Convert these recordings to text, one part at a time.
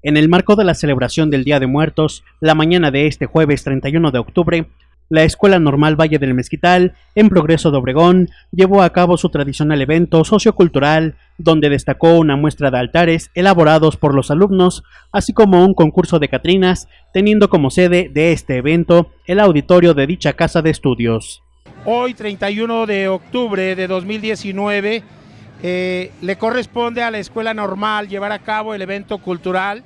En el marco de la celebración del Día de Muertos, la mañana de este jueves 31 de octubre, la Escuela Normal Valle del Mezquital, en Progreso de Obregón, llevó a cabo su tradicional evento sociocultural, donde destacó una muestra de altares elaborados por los alumnos, así como un concurso de Catrinas, teniendo como sede de este evento el auditorio de dicha casa de estudios. Hoy, 31 de octubre de 2019, eh, le corresponde a la Escuela Normal llevar a cabo el evento cultural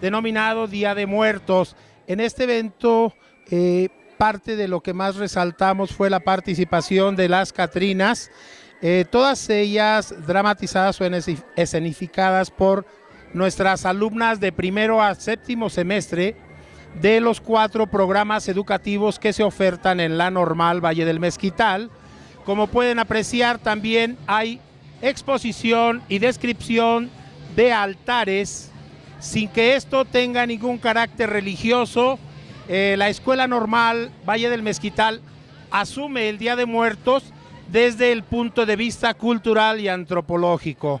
denominado Día de Muertos. En este evento, eh, parte de lo que más resaltamos fue la participación de las Catrinas, eh, todas ellas dramatizadas o escenificadas por nuestras alumnas de primero a séptimo semestre de los cuatro programas educativos que se ofertan en la normal Valle del Mezquital. Como pueden apreciar, también hay exposición y descripción de altares sin que esto tenga ningún carácter religioso. Eh, la Escuela Normal Valle del Mezquital asume el Día de Muertos desde el punto de vista cultural y antropológico.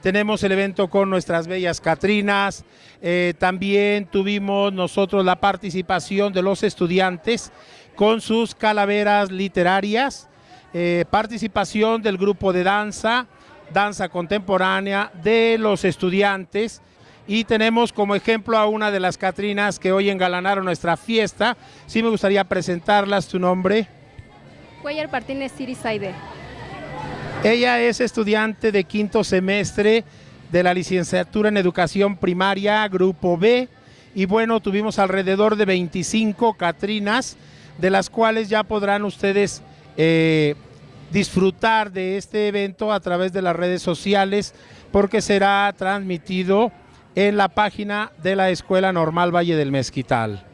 Tenemos el evento con nuestras bellas Catrinas, eh, también tuvimos nosotros la participación de los estudiantes con sus calaveras literarias, eh, participación del grupo de danza, danza contemporánea de los estudiantes y tenemos como ejemplo a una de las Catrinas que hoy engalanaron nuestra fiesta. Sí me gustaría presentarlas, tu nombre. Cuellar Martínez Sirisaide. Ella es estudiante de quinto semestre de la licenciatura en educación primaria, grupo B, y bueno, tuvimos alrededor de 25 Catrinas, de las cuales ya podrán ustedes eh, disfrutar de este evento a través de las redes sociales porque será transmitido en la página de la Escuela Normal Valle del Mezquital.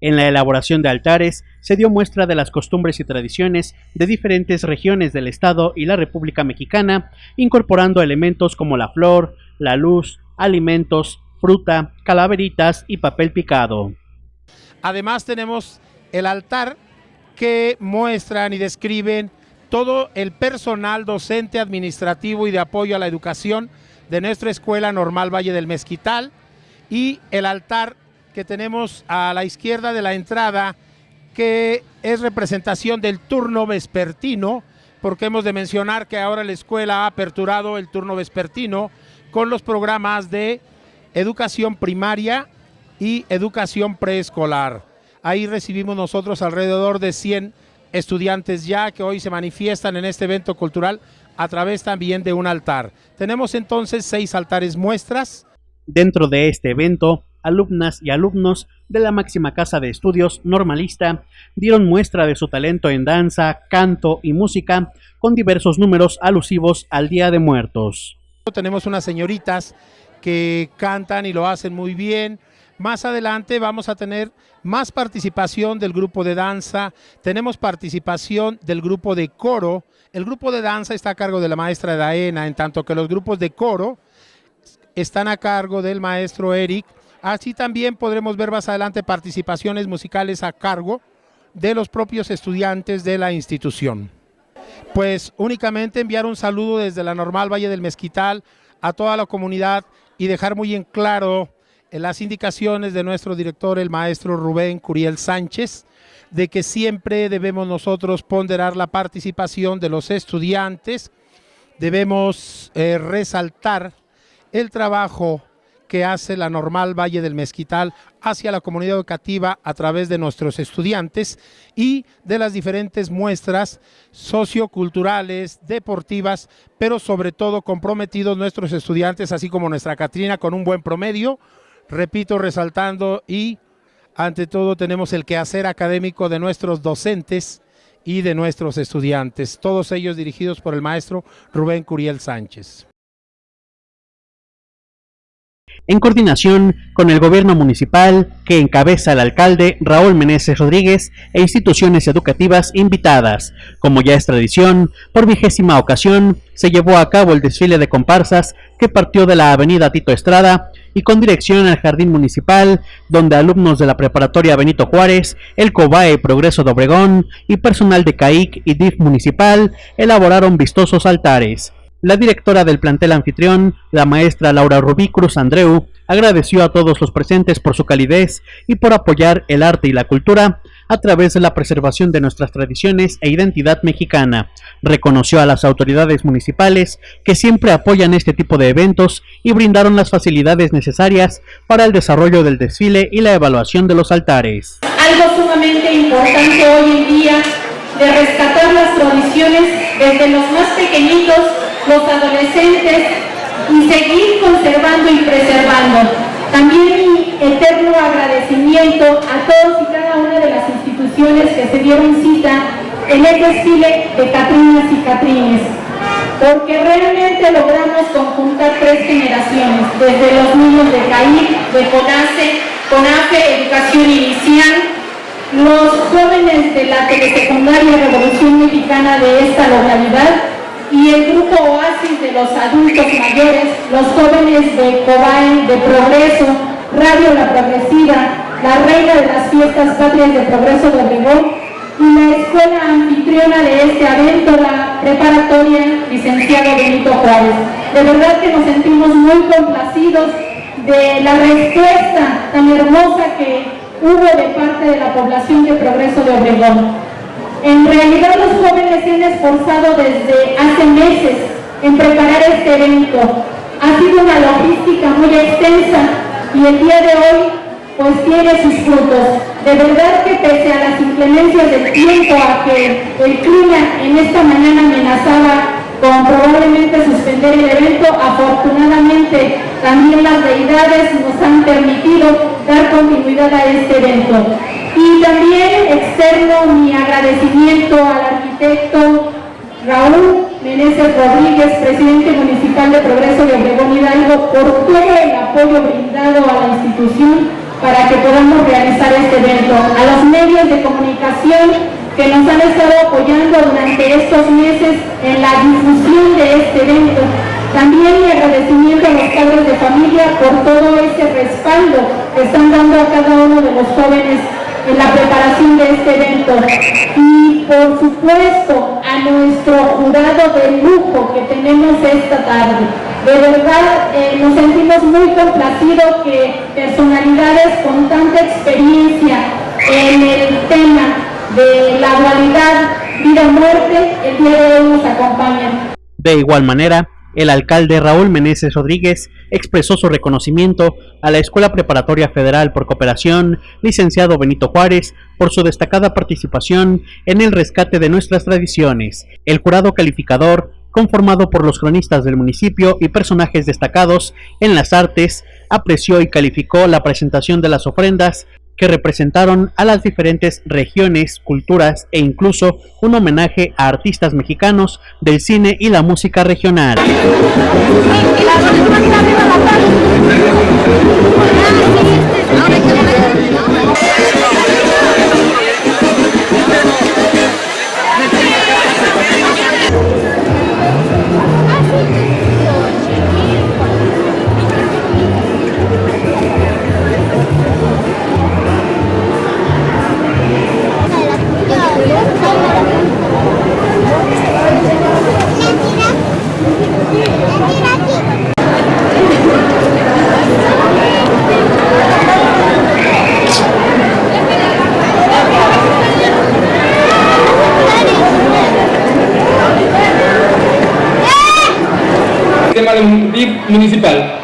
En la elaboración de altares se dio muestra de las costumbres y tradiciones de diferentes regiones del Estado y la República Mexicana, incorporando elementos como la flor, la luz, alimentos, fruta, calaveritas y papel picado. Además tenemos el altar que muestran y describen todo el personal docente, administrativo y de apoyo a la educación de nuestra Escuela Normal Valle del Mezquital y el altar que tenemos a la izquierda de la entrada que es representación del turno vespertino, porque hemos de mencionar que ahora la escuela ha aperturado el turno vespertino con los programas de educación primaria y educación preescolar. Ahí recibimos nosotros alrededor de 100 estudiantes ya que hoy se manifiestan en este evento cultural a través también de un altar. Tenemos entonces seis altares muestras. Dentro de este evento, alumnas y alumnos de la máxima casa de estudios normalista dieron muestra de su talento en danza, canto y música con diversos números alusivos al Día de Muertos. Tenemos unas señoritas que cantan y lo hacen muy bien, más adelante vamos a tener más participación del grupo de danza, tenemos participación del grupo de coro. El grupo de danza está a cargo de la maestra Daena, en tanto que los grupos de coro están a cargo del maestro Eric. Así también podremos ver más adelante participaciones musicales a cargo de los propios estudiantes de la institución. Pues únicamente enviar un saludo desde la Normal Valle del Mezquital a toda la comunidad y dejar muy en claro las indicaciones de nuestro director, el maestro Rubén Curiel Sánchez, de que siempre debemos nosotros ponderar la participación de los estudiantes, debemos eh, resaltar el trabajo que hace la normal Valle del Mezquital hacia la comunidad educativa a través de nuestros estudiantes y de las diferentes muestras socioculturales, deportivas, pero sobre todo comprometidos nuestros estudiantes, así como nuestra Catrina con un buen promedio, repito, resaltando y ante todo tenemos el quehacer académico de nuestros docentes y de nuestros estudiantes, todos ellos dirigidos por el maestro Rubén Curiel Sánchez en coordinación con el gobierno municipal que encabeza el alcalde Raúl Meneses Rodríguez e instituciones educativas invitadas. Como ya es tradición, por vigésima ocasión se llevó a cabo el desfile de comparsas que partió de la avenida Tito Estrada y con dirección al jardín municipal, donde alumnos de la preparatoria Benito Juárez, el COBAE Progreso de Obregón y personal de CAIC y DIF municipal elaboraron vistosos altares. La directora del plantel anfitrión, la maestra Laura Rubí Cruz Andreu, agradeció a todos los presentes por su calidez y por apoyar el arte y la cultura a través de la preservación de nuestras tradiciones e identidad mexicana. Reconoció a las autoridades municipales que siempre apoyan este tipo de eventos y brindaron las facilidades necesarias para el desarrollo del desfile y la evaluación de los altares. Algo sumamente importante hoy en día de rescatar las tradiciones desde los más pequeñitos los adolescentes y seguir conservando y preservando. También mi eterno agradecimiento a todos y cada una de las instituciones que se dieron cita en el desfile de Catrinas y Catrines, porque realmente logramos conjuntar tres generaciones, desde los niños de CAI, de CONACE, CONAFE, Educación Inicial, los jóvenes de la telesecundaria Revolución Mexicana de esta localidad y el grupo Oasis de los adultos mayores, los jóvenes de COBAE, de Progreso, Radio La Progresiva, la reina de las fiestas patrias de Progreso de Obregón y la escuela anfitriona de este evento, la preparatoria licenciado Benito Juárez. De verdad que nos sentimos muy complacidos de la respuesta tan hermosa que hubo de parte de la población de Progreso de Obregón. En realidad los jóvenes se han esforzado desde hace meses en preparar este evento. Ha sido una logística muy extensa y el día de hoy pues tiene sus frutos. De verdad que pese a las inclemencias del tiempo, a que el clima en esta mañana amenazaba con probablemente suspender el evento, afortunadamente también las deidades nos han permitido dar continuidad a este evento. También externo mi agradecimiento al arquitecto Raúl Meneses Rodríguez, presidente municipal de Progreso de Obregón Hidalgo, por todo el apoyo brindado a la institución para que podamos realizar este evento. A los medios de comunicación que nos han estado apoyando durante estos meses en la difusión de este evento. También mi agradecimiento a los padres de familia por todo ese respaldo que están dando a cada uno de los jóvenes en la preparación de este evento y por supuesto a nuestro jurado de lujo que tenemos esta tarde. De verdad eh, nos sentimos muy complacidos que personalidades con tanta experiencia en el tema de la dualidad vida-muerte el día hoy nos acompañan. De igual manera, el alcalde Raúl Meneses Rodríguez expresó su reconocimiento a la Escuela Preparatoria Federal por Cooperación, licenciado Benito Juárez, por su destacada participación en el rescate de nuestras tradiciones. El jurado calificador, conformado por los cronistas del municipio y personajes destacados en las artes, apreció y calificó la presentación de las ofrendas que representaron a las diferentes regiones, culturas e incluso un homenaje a artistas mexicanos del cine y la música regional. Municipal.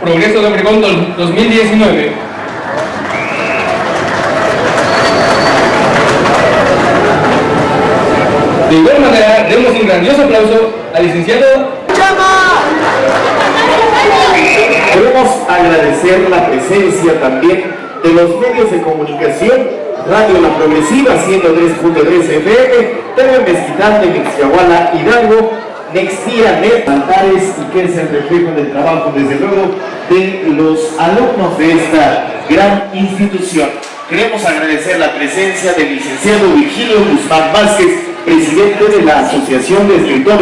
Progreso de Obregón 2019. De igual manera, demos un grandioso aplauso al licenciado Queremos agradecer la presencia también de los medios de comunicación Radio La Progresiva 103.3 FM, TV Mezquitán de Mexcahuala, Hidalgo, Nextía Net, Altares y que es el reflejo del trabajo, desde luego, de los alumnos de esta gran institución. Queremos agradecer la presencia del licenciado Virgilio Guzmán Vázquez, presidente de la Asociación de Escritores